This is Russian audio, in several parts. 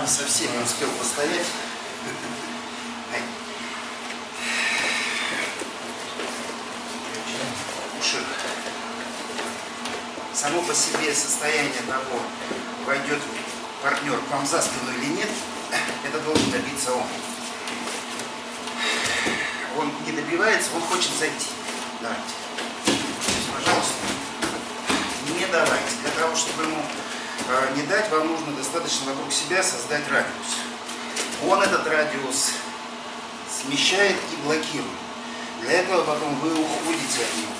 Не совсем не успел постоять. Ай. Ушиб. Само по себе состояние того, войдет партнер к вам за спину или нет, это должен добиться он. Он не добивается, он хочет зайти. Давайте. Пожалуйста. Не давайте. Для того, чтобы ему не дать, вам нужно достаточно вокруг себя создать радиус. Он этот радиус смещает и блокирует. Для этого потом вы уходите от него.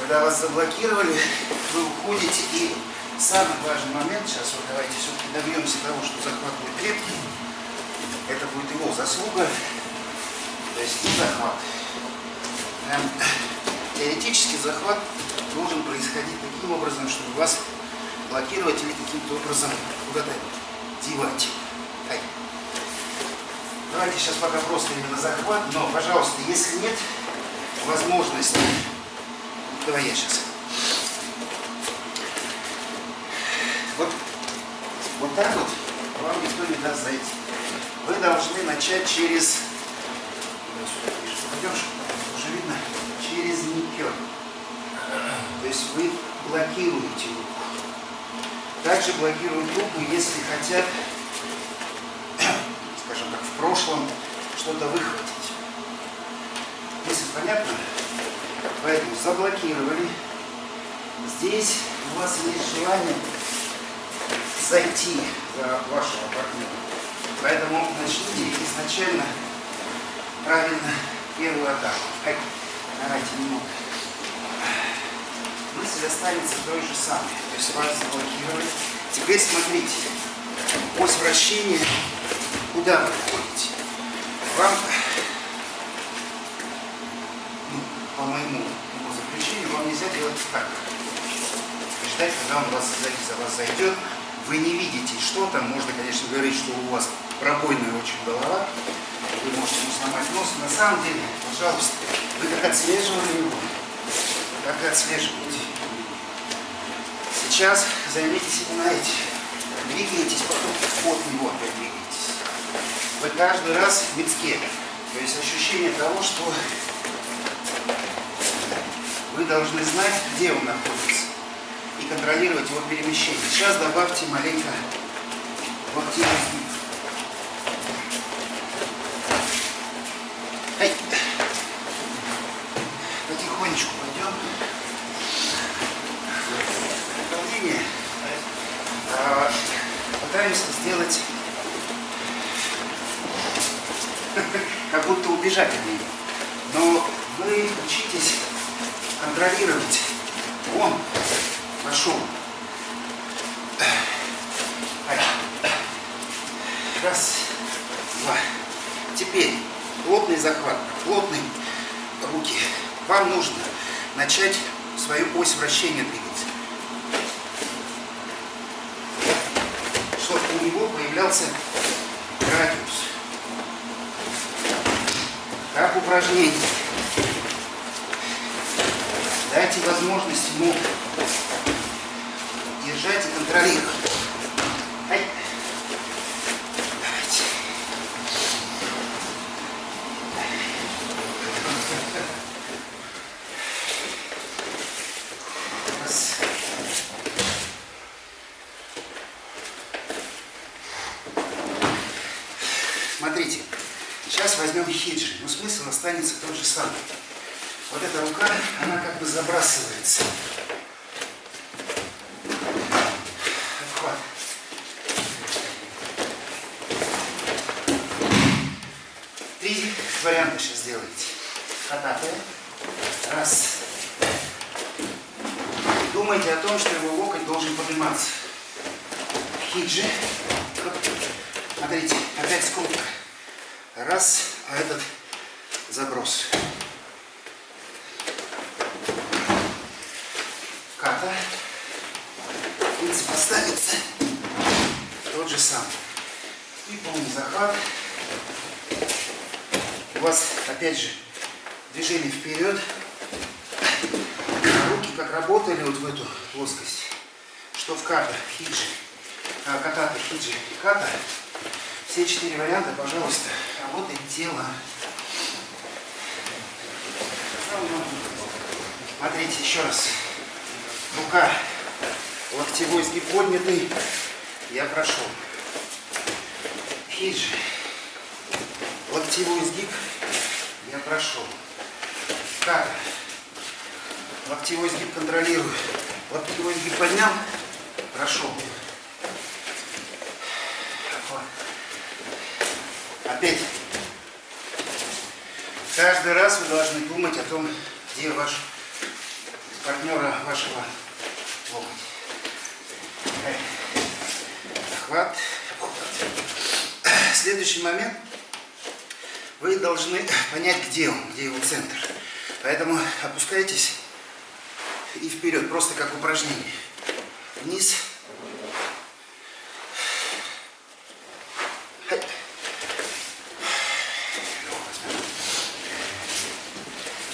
Когда вас заблокировали, вы уходите и самый важный момент, сейчас вот давайте все-таки добьемся того, что захват будет крепкий. Это будет его заслуга. То есть не захват. Эм, теоретически захват должен происходить таким образом, чтобы вас блокировать или каким-то образом куда-то девать. Ай. Давайте сейчас пока просто именно захват, но, пожалуйста, если нет возможности, давай я сейчас. Вот, вот так вот вам никто не даст зайти. Вы должны начать через, пойдешь, уже видно, через никер. То есть вы блокируете руку. Также блокируют руку, если хотят, скажем так, в прошлом что-то выхватить. Если понятно? Поэтому заблокировали. Здесь у вас есть желание зайти за вашего партнера. Поэтому начните изначально правильно первую атаку. Ай, давайте немного. Мысль останется той же самой. То есть вас заблокировали. Теперь смотрите. Ось вращения. Куда вы входите? Вам, ну, по моему его заключению, вам нельзя делать так. Ждать, когда он вас за вас зайдет, вы не видите, что там. Можно, конечно, говорить, что у вас пробойная очень голова. Вы можете ему сломать нос. На самом деле, пожалуйста, вы как отслеживали его, так и отслеживаете. Сейчас займитесь именно этим. Двигаетесь, потом от него опять двигаетесь. Вы каждый раз в мицке. То есть ощущение того, что вы должны знать, где он находится и контролировать его перемещение. Сейчас добавьте маленько в активный Пытаемся сделать, как будто убежать от нее. Но вы учитесь контролировать. Он пошел. Раз, два. Теперь плотный захват, плотный руки. Вам нужно начать свою ось вращения двигать. Чтобы у него появлялся радиус. Как упражнение. Дайте возможность ему держать и контролировать. Ай. Давайте. Раз. Смотрите, сейчас возьмем хиджи, но смысл останется тот же самый. Вот эта рука, она как бы забрасывается. Три варианта сейчас сделаете. Хататая. Раз. Думайте о том, что его локоть должен подниматься. Хиджи. Смотрите, опять скобка. Раз, а этот заброс. Ката. Принцип останется тот же самый. И полный захват. У вас, опять же, движение вперед. А руки как работали вот в эту плоскость, что в ката, хиджи. а, катата, хиджи ката. Все четыре варианта, пожалуйста, работает тело. Смотрите еще раз. Рука, локтевой сгиб поднятый. Я прошел. Хиджи. Локтевой сгиб. Я прошел. Ката. Локтевой сгиб контролирую. Локтевой сгиб поднял. Прошел. Опять. Каждый раз вы должны думать о том, где ваш партнера вашего локоть. Охват, обхват. Следующий момент. Вы должны понять, где он, где его центр. Поэтому опускайтесь и вперед, просто как упражнение. Вниз.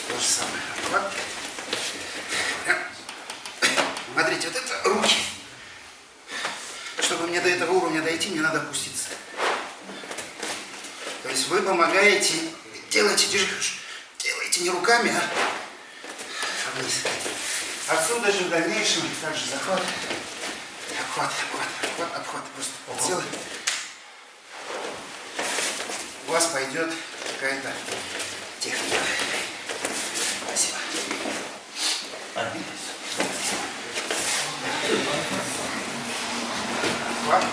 То же самое. Обхват. Смотрите, вот это руки. Чтобы мне до этого уровня дойти, мне надо опуститься. То есть вы помогаете, делаете, делаете не руками, а вниз. Отсюда же в дальнейшем также захват, обхват, обхват, обхват, обхват. Просто целый. У вас пойдет какая-то техника. Обхват.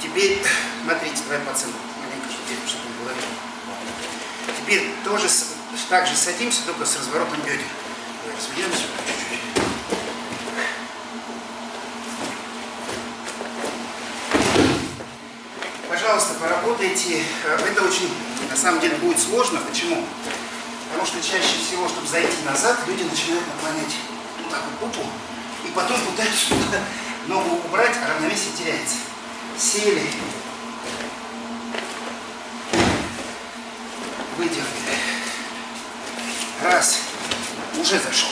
Теперь, смотрите, давай по. Маленько, чтобы не было. Теперь тоже так же садимся, только с разворотом бедер. Разведемся чуть-чуть. Пожалуйста, поработайте. Это очень, на самом деле, будет сложно. Почему? Потому что чаще всего, чтобы зайти назад, люди начинают наклонять вот так вот попу, и потом пытаются ногу убрать, а равновесие теряется. Сели. Выдернули. Раз уже зашел.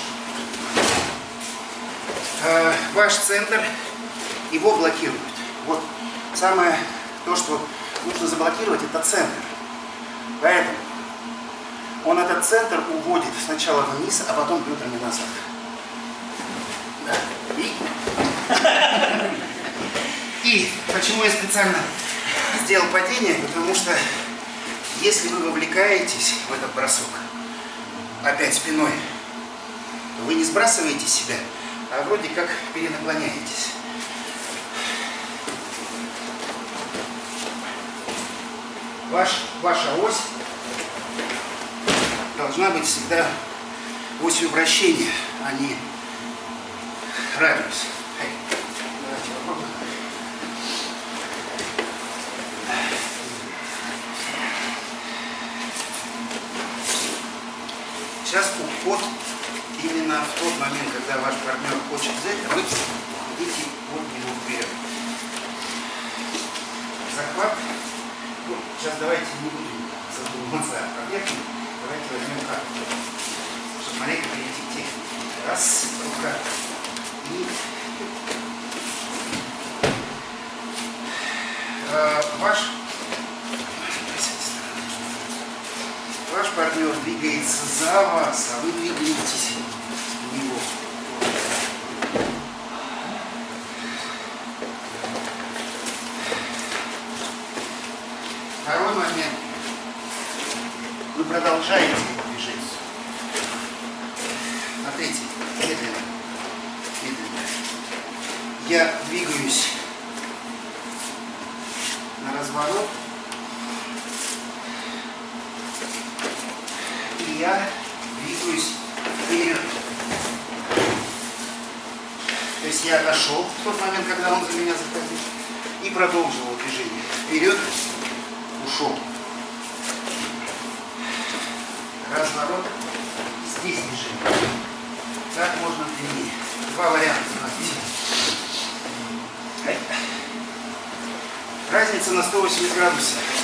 Э, ваш центр его блокирует. Вот самое то, что нужно заблокировать, это центр. Поэтому он этот центр уводит сначала вниз, а потом бедрами назад. Да. И... Почему я специально сделал падение? Потому что если вы вовлекаетесь в этот бросок, опять спиной, вы не сбрасываете себя, а вроде как перенаклоняетесь. Ваш, ваша ось должна быть всегда осью вращения, а не радиус. Давайте попробуем. Сейчас уход именно в тот момент, когда ваш партнер хочет взять, а вы идите от него вперед. Захват. Ну, сейчас давайте не будем задумываться о объекте. Давайте возьмем карту. Чтобы маленько перейти к технике. Раз, рука. И э, ваш ваш партнер двигается за вас, а вы двигаетесь в него. Второй момент. Вы продолжаете движение. Смотрите, медленно, медленно. Я двигаюсь на разворот. Я двигаюсь вперед. То есть я отошел в тот момент, когда он за меня заходил, и продолжил движение. Вперед, ушел. Разворот, здесь движение. Так можно длиннее. Два варианта. Разница на 180 градусов.